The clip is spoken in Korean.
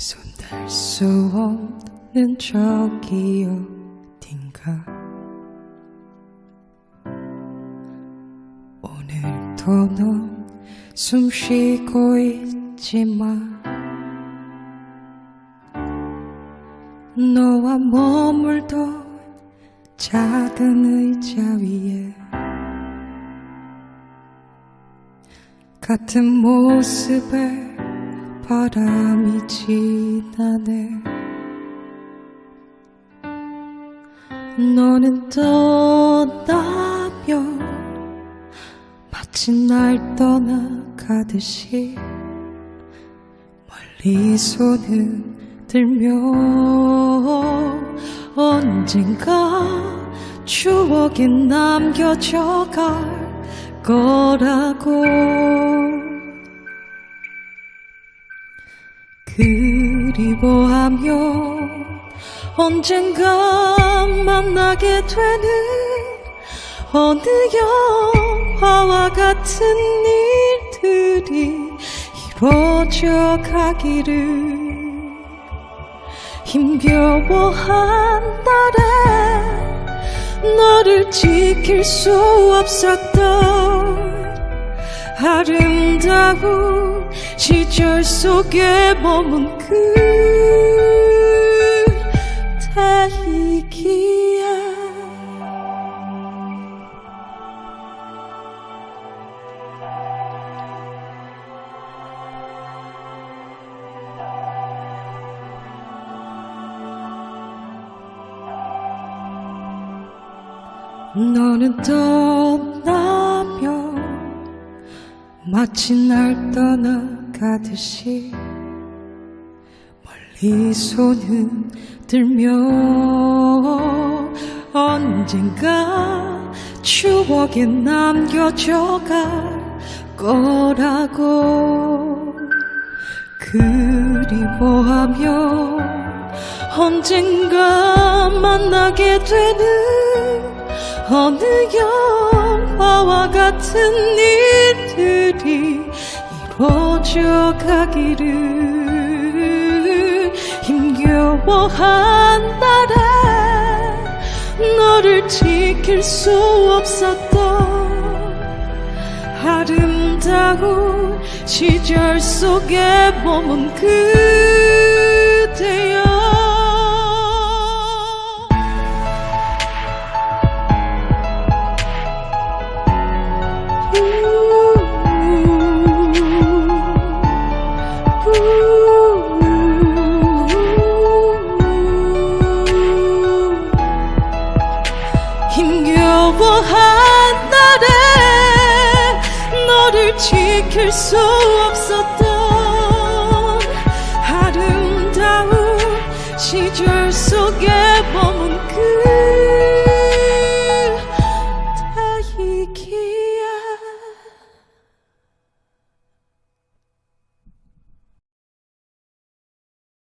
수 없는 저기 어딘가? 오늘도 넌 숨 쉬고 있지만 너와 머물던 작은 의자 위에 같은 모습에 바람이 지나네. 너는 떠나면 마치 날 떠나가듯이 멀리서는 들며 언젠가 추억에 남겨져 갈 거라고 그리워하며 언젠가 만나게 되는 어느 영화와 같은 일들이 이루어져 가기를 힘겨워한 날에 너를 지킬 수 없었던 아름다운 시절 속에 머문 그대이기에 너는 떠나면 마치 날 떠나 가듯이 멀리서는 들며 언젠가 추억에 남겨져 갈 거라고 그리워하며 언젠가 만나게 되는 어느 영화와 같은 일들이 가기를 힘겨워한 날에 너를 지킬 수 없었던 아름다운 시절 속에 머문 그대여. 힘 지킬 수 없었던 아름다운 시절 속에